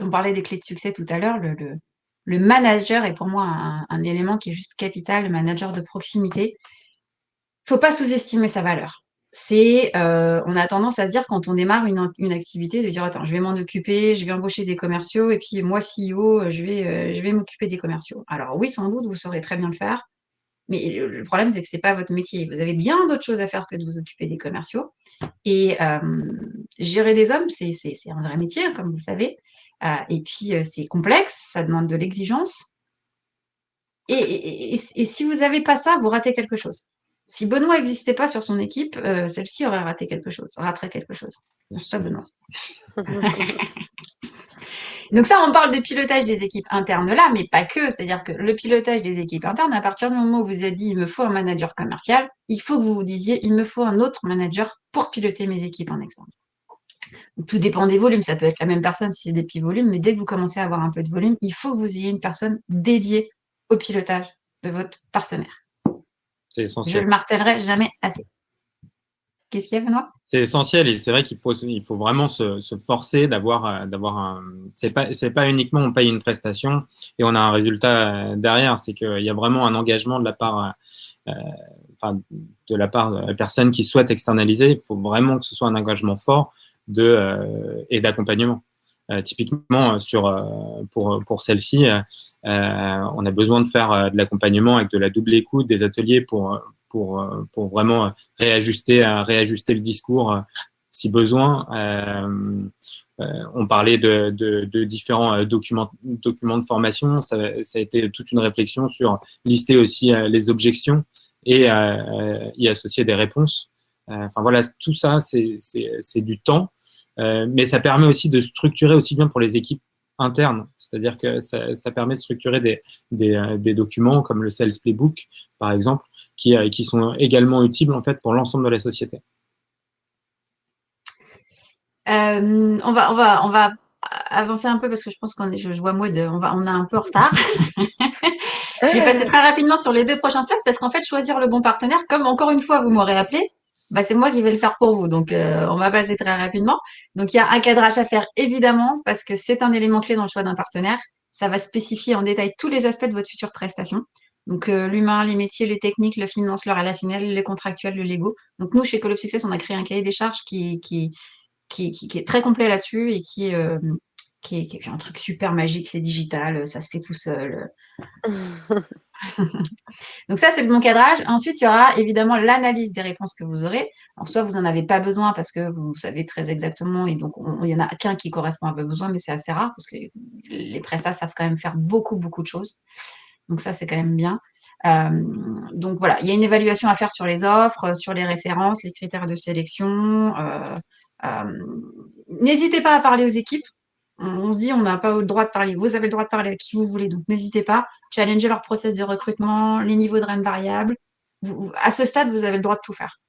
on parlait des clés de succès tout à l'heure, le, manager est pour moi un, élément qui est juste capital, le manager de proximité. Il faut pas sous-estimer sa valeur. Euh, on a tendance à se dire quand on démarre une, une, activité de dire attends, je vais m'en occuper, je vais embaucher des commerciaux et puis moi CEO, je vais, euh, je vais m'occuper des commerciaux. Alors oui, sans doute, vous saurez très bien le faire. Mais le problème, c'est que ce n'est pas votre métier. Vous avez bien d'autres choses à faire que de vous occuper des commerciaux. Et euh, gérer des hommes, c'est un vrai métier, hein, comme vous le savez. Euh, et puis, euh, c'est complexe, ça demande de l'exigence. Et, si vous n'avez pas ça, vous ratez quelque chose. Si Benoît n'existait pas sur son équipe, celle-ci aurait raté quelque chose, raterait quelque chose. C'est pas Benoît. Donc ça, on parle de pilotage des équipes internes là, mais pas que. C'est-à-dire que le pilotage des équipes internes, à partir du moment où vous avez dit il me faut un manager commercial, il faut que vous vous disiez il me faut un autre manager pour piloter mes équipes en externe. Tout dépend des volumes. Ça peut être la même personne si c'est des petits volumes, mais dès que vous commencez à avoir un peu de volume, il faut que vous ayez une personne dédiée au pilotage de votre partenaire. C'est essentiel. Je le martèlerai jamais assez. C'est essentiel et c'est vrai qu'il faut, il faut vraiment se, forcer d'avoir, euh, d'avoir un. C'est pas, pas uniquement on paye une prestation et on a un résultat euh, derrière. C'est qu'il y a vraiment un engagement de la part, euh, enfin, de la part personne qui souhaite externaliser. Il faut vraiment que ce soit un engagement fort de et d'accompagnement. typiquement, sur, pour, pour celle-ci, on a besoin de faire de l'accompagnement avec de la double écoute, des ateliers pour, pour, euh, pour vraiment réajuster, réajuster le discours. si besoin. on parlait de, différents documents, documents de formation. Ça, a été toute une réflexion sur lister aussi les objections et y associer des réponses. Enfin voilà, tout ça, c'est du temps, mais ça permet aussi de structurer aussi bien pour les équipes interne, c'est-à-dire que ça, permet de structurer des, euh, des, documents comme le Sales Playbook, par exemple, qui, euh, qui sont également utiles en fait pour l'ensemble de la société. Euh, on, va, on, va, on va avancer un peu parce que je pense qu'on est, je, vois Maud, on, va, on a un peu en retard. je vais passer très rapidement sur les deux prochains slides parce qu'en fait, choisir le bon partenaire, comme encore une fois, vous m'aurez appelé, bah, c'est moi qui vais le faire pour vous. Donc, euh, on va passer très rapidement. Donc, il y a un cadrage à faire, évidemment, parce que c'est un élément clé dans le choix d'un partenaire. Ça va spécifier en détail tous les aspects de votre future prestation. Donc, euh, l'humain, les métiers, les techniques, le finance, le relationnel, le contractuel, le Lego. Donc, nous, chez Call of Success, on a créé un cahier des charges qui, qui, qui, qui, est très complet là-dessus et qui, euh, qui est, qui est, un truc super magique, c'est digital, ça se fait tout seul. donc ça, c'est le bon cadrage. Ensuite, il y aura évidemment l'analyse des réponses que vous aurez. Alors, soit vous n'en avez pas besoin parce que vous savez très exactement, et donc il y en a qu'un qui correspond à vos besoins, mais c'est assez rare parce que les prestats savent quand même faire beaucoup, beaucoup de choses. Donc ça, c'est quand même bien. Euh, donc voilà, il y a une évaluation à faire sur les offres, sur les références, les critères de sélection. Euh, euh, n'hésitez pas à parler aux équipes on, se dit on n'a pas le droit de parler. Vous avez le droit de parler à qui vous voulez, donc n'hésitez pas. Challenger leur process de recrutement, les niveaux de REM variables. à ce stade, vous avez le droit de tout faire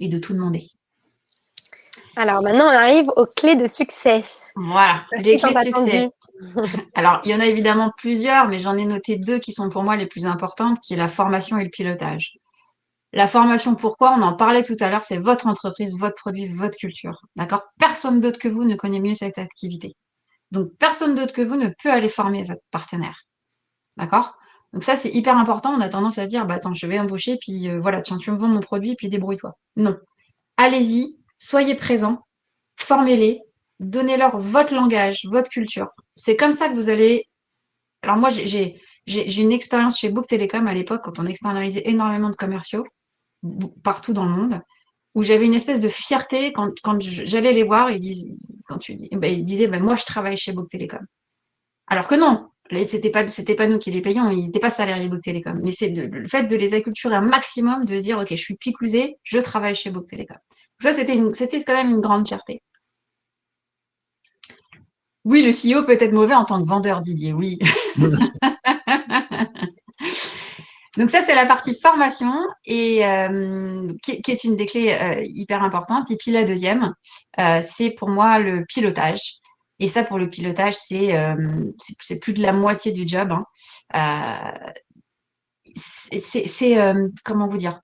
et de tout demander. Alors maintenant, on arrive aux clés de succès. Voilà, les clés de succès. Alors, il y en a évidemment plusieurs, mais j'en ai noté deux qui sont pour moi les plus importantes, qui est la formation et le pilotage. La formation, pourquoi? On en parlait tout à l'heure, c'est votre entreprise, votre produit, votre culture. D'accord? Personne d'autre que vous ne connaît mieux cette activité. Donc, personne d'autre que vous ne peut aller former votre partenaire. D'accord? Donc ça, c'est hyper important. On a tendance à se dire, bah attends, je vais embaucher, puis euh, voilà, tiens, tu me vends mon produit, puis débrouille-toi. Non. Allez-y, soyez présents, formez-les, donnez-leur votre langage, votre culture. C'est comme ça que vous allez... Alors moi, j'ai une expérience chez Book Telecom à l'époque, quand on externalisait énormément de commerciaux partout dans le monde, où j'avais une espèce de fierté quand, quand j'allais les voir, ils, quand tu, ben, ils disaient ben, Moi, je travaille chez Book Telecom. Alors que non, c'était pas pas nous qui les payons, ils n'étaient pas salariés Book Telecom. Mais c'est le fait de les acculturer un maximum, de se dire ok, je suis picousé, je travaille chez Book Telecom. ça c'était c'était quand même une grande fierté. Oui, le CEO peut être mauvais en tant que vendeur, Didier. Oui. Donc ça, c'est la partie formation et euh, qui, est une des clés euh, hyper importantes. Et puis la deuxième, euh, c'est pour moi le pilotage. Et ça, pour le pilotage, c'est c'est plus de la moitié du job. Hein. c'est comment vous dire?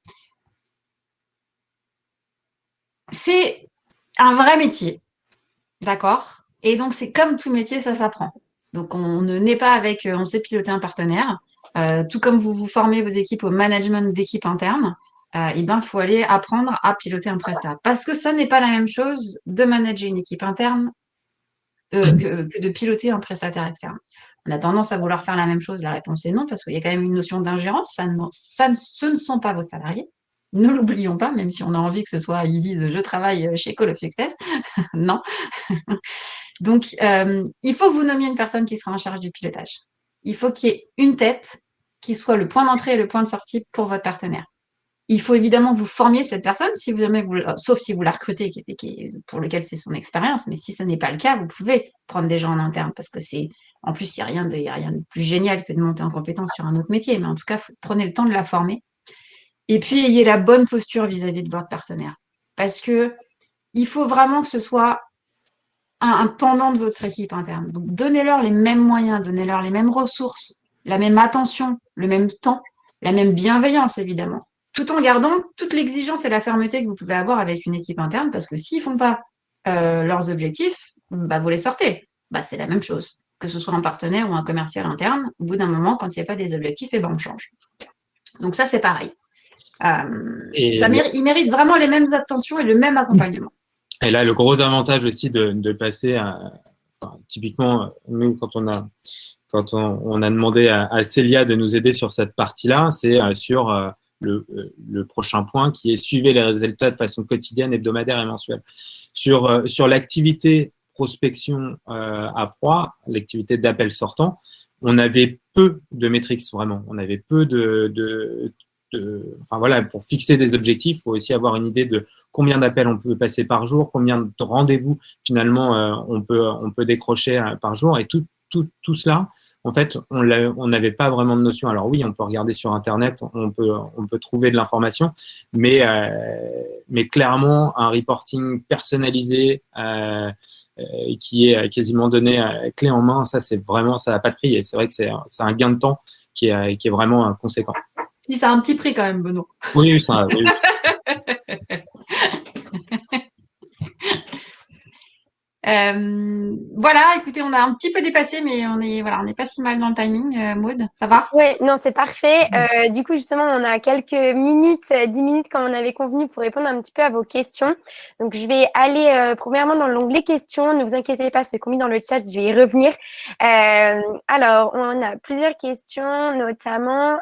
C'est un vrai métier, d'accord? Et donc c'est comme tout métier, ça s'apprend. Donc on ne naît pas avec, on sait piloter un partenaire. Euh, tout comme vous vous formez vos équipes au management d'équipe interne, euh, eh ben, il faut aller apprendre à piloter un prestat. Parce que ça n'est pas la même chose de manager une équipe interne euh, que, de piloter un prestataire externe. On a tendance à vouloir faire la même chose. La réponse est non, parce qu'il y a quand même une notion d'ingérence. Ça, ça, ce ne sont pas vos salariés. Ne l'oublions pas, même si on a envie que ce soit, ils disent, je travaille chez Call of Success. non. Donc, il faut que vous nommiez une personne qui sera en charge du pilotage. Il faut qu'il y ait une tête qui soit le point d'entrée et le point de sortie pour votre partenaire. Il faut évidemment vous formiez cette personne, si vous, vous, sauf si vous la recrutez, pour lequel c'est son expérience. Mais si ce n'est pas le cas, vous pouvez prendre des gens en interne parce que c'est, en plus, il n'y a, rien de, rien de plus génial que de monter en compétence sur un autre métier. Mais en tout cas, prenez le temps de la former. Et puis, ayez la bonne posture vis-à-vis de votre partenaire. Parce que il faut vraiment que ce soit un, un pendant de votre équipe interne. Donc, donnez-leur les mêmes moyens, donnez-leur les mêmes ressources, la même attention, le même temps, la même bienveillance, évidemment, tout en gardant toute l'exigence et la fermeté que vous pouvez avoir avec une équipe interne, parce que s'ils ne font pas euh, leurs objectifs, bah, vous les sortez. Bah, c'est la même chose, que ce soit un partenaire ou un commercial interne. Au bout d'un moment, quand il n'y a pas des objectifs, et eh ben, on change. Donc ça, c'est pareil. Euh, ça il mérite vraiment les mêmes attentions et le même accompagnement. Et là, le gros avantage aussi de, passer à, typiquement, nous, quand on a quand on, a demandé à, Célia de nous aider sur cette partie-là, c'est euh, sur euh, le, prochain point qui est suivre les résultats de façon quotidienne, hebdomadaire et mensuelle. Sur, sur l'activité prospection à froid, l'activité d'appel sortant, on avait peu de métriques vraiment. On avait peu de, enfin voilà, pour fixer des objectifs, il faut aussi avoir une idée de combien d'appels on peut passer par jour, combien de rendez-vous finalement euh, on, peut, on peut décrocher euh, par jour. Et tout, tout, tout cela, en fait, on n'avait pas vraiment de notion. Alors oui, on peut regarder sur Internet, on peut, on peut trouver de l'information, mais, euh, mais clairement, un reporting personnalisé qui est quasiment donné clé en main, ça, c'est vraiment, ça n'a pas de prix. Et c'est vrai que c'est un gain de temps qui est, qui est vraiment conséquent. Ça a un petit prix quand même, Benoît. Oui, ça. Oui. Euh, voilà, écoutez, on a un petit peu dépassé, mais on est voilà, on n'est pas si mal dans le timing, euh, Maude. Ça va? Oui, non, c'est parfait. Euh, du coup, justement, on a quelques minutes, dix minutes comme on avait convenu pour répondre un petit peu à vos questions. Donc, je vais aller premièrement dans l'onglet questions. Ne vous inquiétez pas, c'est commis dans le chat, je vais y revenir. alors, on a plusieurs questions, notamment.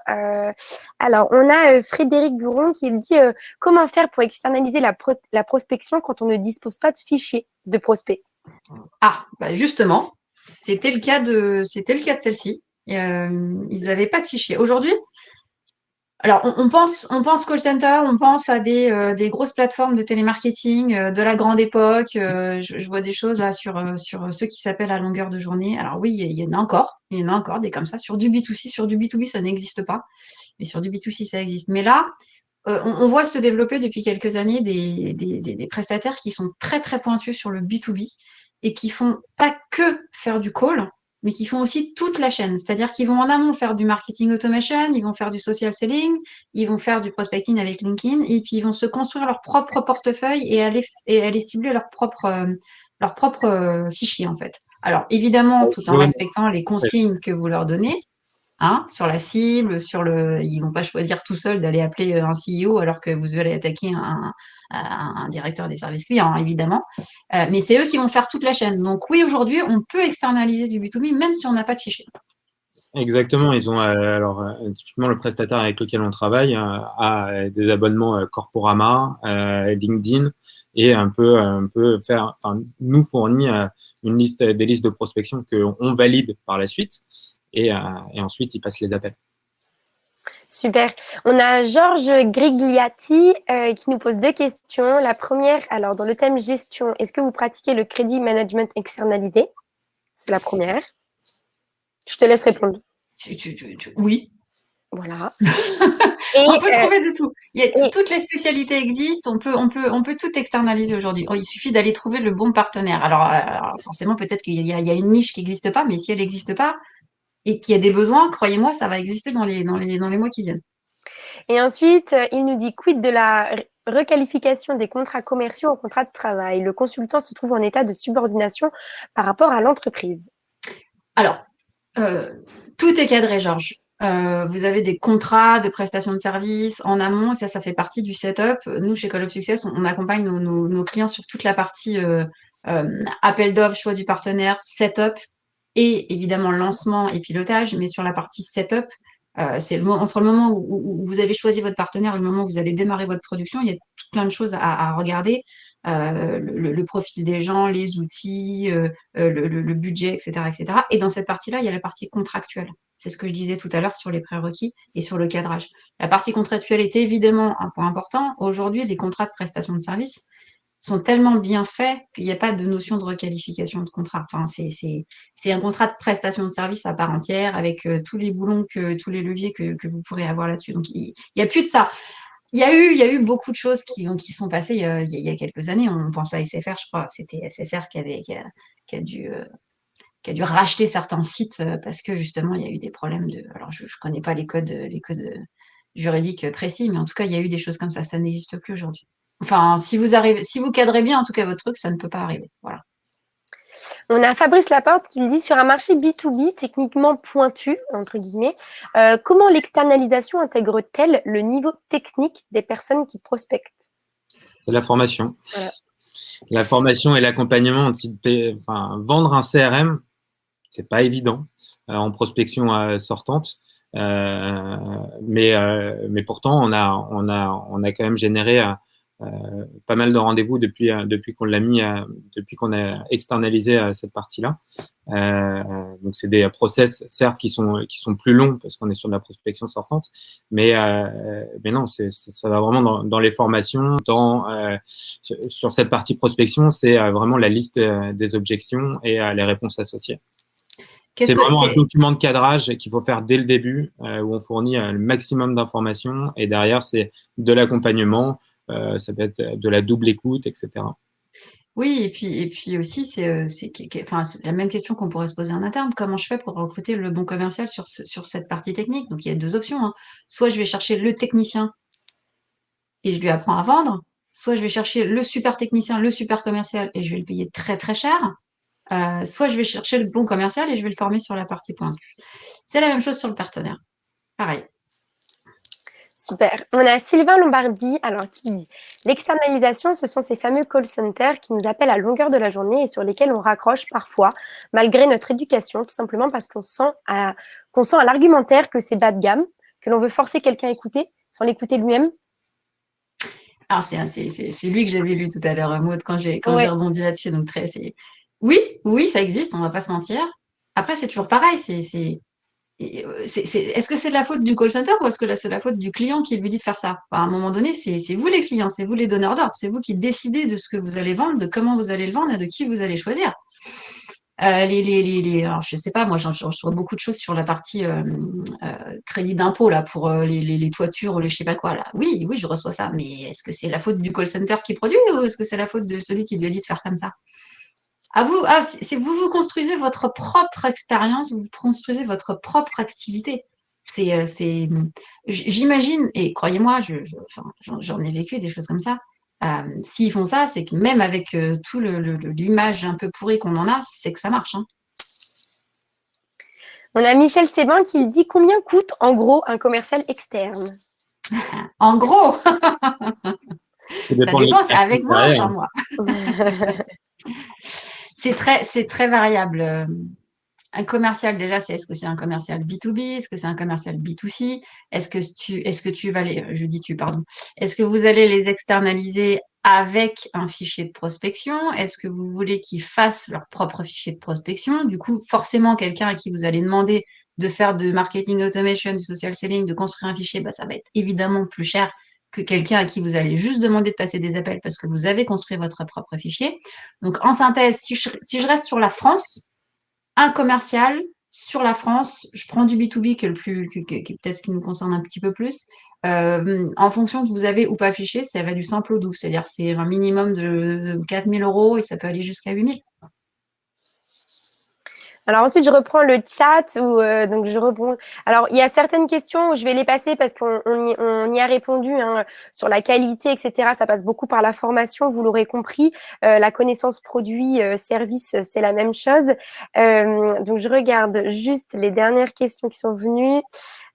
alors, on a Frédéric Gouron qui dit comment faire pour externaliser la, la prospection quand on ne dispose pas de fichiers de prospects? Ah, bah justement, c'était le cas de, c'était le cas de celle-ci. Euh, ils n'avaient pas de fichier. Aujourd'hui, alors on, pense, on pense call center, on pense à des, euh, grosses plateformes de télémarketing euh, de la grande époque. Je, vois des choses là sur, sur ceux qui s'appellent à longueur de journée. Alors oui, il y, en a encore, il y en a encore des comme ça. Sur du B2C, sur du B2B, ça n'existe pas, mais sur du B2C, ça existe. Mais là, on, voit se développer depuis quelques années des, des, des, prestataires qui sont très très pointus sur le B2B et qui font pas que faire du call, mais qui font aussi toute la chaîne. C'est-à-dire qu'ils vont en amont faire du marketing automation, ils vont faire du social selling, ils vont faire du prospecting avec LinkedIn, et puis ils vont se construire leur propre portefeuille et aller, et aller cibler leur propre, euh, leur propre euh, fichier, en fait. Alors, évidemment, tout en respectant les consignes que vous leur donnez, Hein, sur la cible, sur le, ils vont pas choisir tout seul d'aller appeler euh, un CEO alors que vous allez attaquer un, un directeur des services clients, hein, évidemment. Euh, mais c'est eux qui vont faire toute la chaîne. Donc oui, aujourd'hui, on peut externaliser du B2B même si on n'a pas de fichier. Exactement, ils ont euh, alors typiquement le prestataire avec lequel on travaille a des abonnements Corporama, LinkedIn et un peu un peu faire, enfin nous fournit une liste des listes de prospection qu'on valide par la suite. Euh, et, ensuite, ils passent les appels. Super. On a Georges Grigliati euh, qui nous pose deux questions. La première, alors dans le thème gestion, est-ce que vous pratiquez le crédit management externalisé? C'est la première. Je te laisse répondre. oui. Voilà. on peut trouver de tout. Toutes les spécialités existent. On peut, on peut, on peut tout externaliser aujourd'hui. il suffit d'aller trouver le bon partenaire. Alors, euh, forcément, peut-être qu'il y, y, a une niche qui n'existe pas, mais si elle n'existe pas, et qu'il y a des besoins, croyez-moi, ça va exister dans les, dans les, dans les mois qui viennent. Et ensuite, euh, il nous dit quid de la requalification des contrats commerciaux en contrats de travail? Le consultant se trouve en état de subordination par rapport à l'entreprise. Alors, euh, tout est cadré, Georges. Euh, vous avez des contrats de prestation de services en amont, ça, ça fait partie du setup. Nous, chez Call of Success, on, accompagne nos, nos, clients sur toute la partie appel d'offres, choix du partenaire, setup, et évidemment lancement et pilotage, mais sur la partie setup, euh, c'est le, entre le moment où, vous avez choisi votre partenaire et le moment où vous allez démarrer votre production, il y a plein de choses à, regarder. Euh, le, profil des gens, les outils, euh, le, budget, etc., etc. Et dans cette partie-là, il y a la partie contractuelle. C'est ce que je disais tout à l'heure sur les prérequis et sur le cadrage. La partie contractuelle est évidemment un point important. Aujourd'hui, les contrats de prestation de service, sont tellement bien faits qu'il n'y a pas de notion de requalification de contrat. Enfin, c'est un contrat de prestation de service à part entière avec euh, tous les boulons, que, tous les leviers que, que vous pourrez avoir là-dessus. Donc, il n'y a plus de ça. Il y, a eu, il y a eu beaucoup de choses qui, qui sont passées il y, a, il y a quelques années. On pense à SFR, je crois. C'était SFR qui, avait, qui, a, dû... Euh, qui a dû racheter certains sites euh, parce que justement il y a eu des problèmes de. Alors je ne connais pas les codes, les codes juridiques précis, mais en tout cas il y a eu des choses comme ça. Ça n'existe plus aujourd'hui. Enfin, si vous arrivez, si vous cadrez bien en tout cas votre truc, ça ne peut pas arriver. Voilà. On a Fabrice Laporte qui dit sur un marché B2B techniquement pointu, entre guillemets, euh, comment l'externalisation intègre-t-elle le niveau technique des personnes qui prospectent? C'est la formation. La formation et l'accompagnement. Enfin, vendre un CRM, c'est pas évident euh, en prospection euh, sortante. mais, mais pourtant, on a, on, a, on a quand même généré euh, pas mal de rendez-vous depuis, euh, depuis qu'on l'a mis, depuis qu'on a externalisé euh, cette partie-là. donc, c'est des process, certes, qui sont, qui sont plus longs parce qu'on est sur de la prospection sortante, mais, mais non, ça va vraiment dans, dans, les formations. Dans, sur cette partie prospection, c'est vraiment la liste des objections et les réponses associées. C'est vraiment un document de cadrage qu'il faut faire dès le début, où on fournit le maximum d'informations et derrière, c'est de l'accompagnement, euh, ça peut être de la double écoute, etc. Oui, et puis, et puis aussi, c'est euh, enfin, la même question qu'on pourrait se poser en interne. Comment je fais pour recruter le bon commercial sur, cette partie technique? Donc, il y a deux options. Hein. Soit je vais chercher le technicien et je lui apprends à vendre, soit je vais chercher le super technicien, le super commercial et je vais le payer très très cher, euh, soit je vais chercher le bon commercial et je vais le former sur la partie pointue. C'est la même chose sur le partenaire. Pareil. Super. On a Sylvain Lombardi, alors qui dit L'externalisation, ce sont ces fameux call centers qui nous appellent à longueur de la journée et sur lesquels on raccroche parfois, malgré notre éducation, tout simplement parce qu'on sent à, qu'on sent à l'argumentaire que c'est bas de gamme, que l'on veut forcer quelqu'un à écouter sans l'écouter lui-même. Alors, c'est, c'est, lui que j'avais lu tout à l'heure, Maud, quand j'ai, j'ai rebondi là-dessus. Donc, très, c'est... Oui, oui, ça existe, on va pas se mentir. Après, c'est toujours pareil, c'est, euh, est-ce que c'est de la faute du call center ou est-ce que c'est la faute du client qui lui dit de faire ça? À un moment donné, c'est vous les clients, c'est vous les donneurs d'ordre, c'est vous qui décidez de ce que vous allez vendre, de comment vous allez le vendre et de qui vous allez choisir. Euh, les, les, les, alors, je sais pas, moi, je reçois beaucoup de choses sur la partie euh, crédit d'impôt là pour les, toitures ou les je sais pas quoi là. Oui, oui, je reçois ça, mais est-ce que c'est la faute du call center qui produit ou est-ce que c'est la faute de celui qui lui a dit de faire comme ça? À vous, ah, c'est vous vous construisez votre propre expérience, vous construisez votre propre activité. C'est, euh, c'est, j'imagine, et croyez-moi, j'en ai vécu des choses comme ça. Euh, s'ils font ça, c'est que même avec euh, tout l'image un peu pourrie qu'on en a, c'est que ça marche. Hein. On a Michel Sébin qui dit combien coûte en gros un commercial externe? En gros Ça dépend, c'est avec moi ou sans moi C'est très, variable. Euh, un commercial, déjà, c'est est-ce que c'est un commercial B2B, est-ce que c'est un commercial B2C, est-ce que tu, est-ce que tu vas les, je dis tu, pardon, est-ce que vous allez les externaliser avec un fichier de prospection? Est-ce que vous voulez qu'ils fassent leur propre fichier de prospection? Du coup, forcément, quelqu'un à qui vous allez demander de faire de marketing automation, du social selling, de construire un fichier, bah, ça va être évidemment plus cher que quelqu'un à qui vous allez juste demander de passer des appels parce que vous avez construit votre propre fichier. Donc, en synthèse, si je, reste sur la France, un commercial sur la France, je prends du B2B qui est le plus, qui, peut-être ce qui nous concerne un petit peu plus. Euh, en fonction que vous avez ou pas fichier, ça va du simple au doux. C'est-à-dire c'est un minimum de 4000 euros et ça peut aller jusqu'à 8000. Alors ensuite, je reprends le chat où euh, donc je reprends. Alors il y a certaines questions où je vais les passer parce qu'on y, a répondu hein, sur la qualité, etc. Ça passe beaucoup par la formation, vous l'aurez compris. Euh, la connaissance produit, euh, service, c'est la même chose. donc je regarde juste les dernières questions qui sont venues.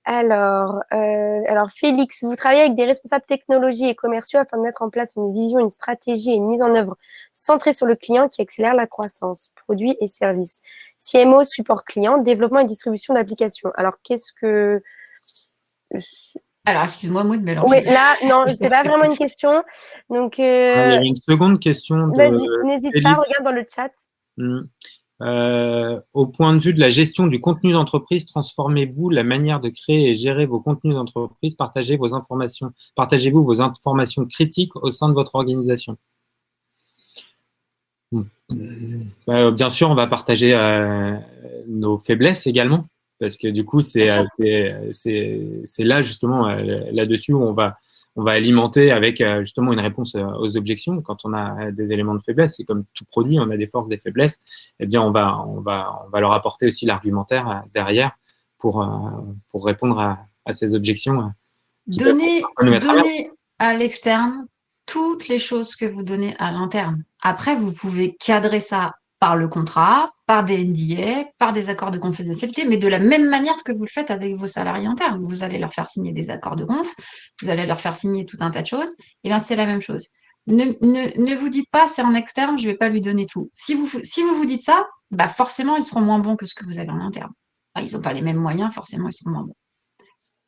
Alors, alors Félix, vous travaillez avec des responsables technologie et commerciaux afin de mettre en place une vision, une stratégie et une mise en œuvre centrée sur le client qui accélère la croissance, produits et services. CMO, support client, développement et distribution d'applications. Alors, qu'est-ce que... Alors, excuse-moi, Maud, mais Oui, là, non, c'est pas vraiment une question. Donc, euh... Ah, il y a une seconde question. N'hésite pas, regarde dans le chat. Hmm. Euh, au point de vue de la gestion du contenu d'entreprise, transformez-vous la manière de créer et gérer vos contenus d'entreprise, partagez vos informations, partagez-vous vos informations critiques au sein de votre organisation. Bah, bien sûr, on va partager euh, nos faiblesses également, parce que du coup, c'est là justement euh, là-dessus où on va, on va alimenter avec euh, justement une réponse aux objections. Quand on a des éléments de faiblesse, c'est comme tout produit, on a des forces, des faiblesses, eh bien, on va, on va, on va leur apporter aussi l'argumentaire derrière pour, pour répondre à, à ces objections. Donner à l'externe toutes les choses que vous donnez à l'interne. Après, vous pouvez cadrer ça par le contrat, par des NDA, par des accords de confidentialité, mais de la même manière que vous le faites avec vos salariés internes. Vous allez leur faire signer des accords de conf, vous allez leur faire signer tout un tas de choses, et bien c'est la même chose. Ne, ne, vous dites pas, c'est en externe, je ne vais pas lui donner tout. Si vous, vous dites ça, bah forcément, ils seront moins bons que ce que vous avez en interne. ils n'ont pas les mêmes moyens, forcément, ils seront moins bons.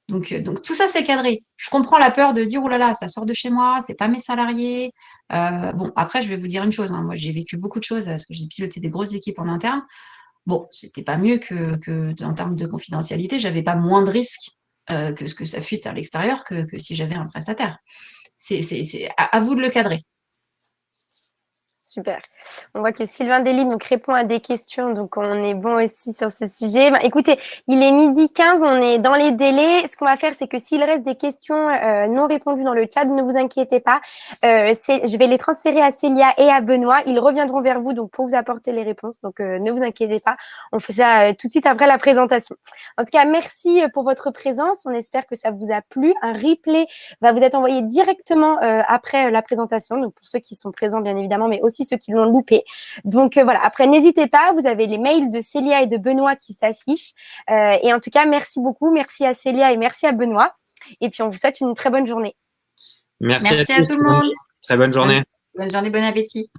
Donc, euh, donc tout ça, c'est cadré. Je comprends la peur de dire, oh là là, ça sort de chez moi, c'est pas mes salariés. Euh, bon, après, je vais vous dire une chose. Hein. moi, j'ai vécu beaucoup de choses parce que j'ai piloté des grosses équipes en interne. Bon, c'était pas mieux que, en termes de confidentialité, j'avais pas moins de risques euh, que ce que ça fuite à l'extérieur que, si j'avais un prestataire. C'est à vous de le cadrer. Super. On voit que Sylvain Dely donc, répond à des questions, donc on est bon aussi sur ce sujet. Ben, écoutez, il est midi 15, on est dans les délais. Ce qu'on va faire, c'est que s'il reste des questions euh, non répondues dans le chat, ne vous inquiétez pas. Euh, je vais les transférer à Célia et à Benoît. Ils reviendront vers vous donc pour vous apporter les réponses. Donc euh, ne vous inquiétez pas. On fait ça tout de suite après la présentation. En tout cas, merci pour votre présence. On espère que ça vous a plu. Un replay va vous être envoyé directement après la présentation. Donc pour ceux qui sont présents, bien évidemment, mais aussi ceux qui l'ont loupé. Donc euh, voilà, après, n'hésitez pas, vous avez les mails de Célia et de Benoît qui s'affichent. Euh, et en tout cas, merci beaucoup. Merci à Célia et merci à Benoît. Et puis, on vous souhaite une très bonne journée. Merci, à, tout le monde. Très bonne journée. bonne journée, bon appétit.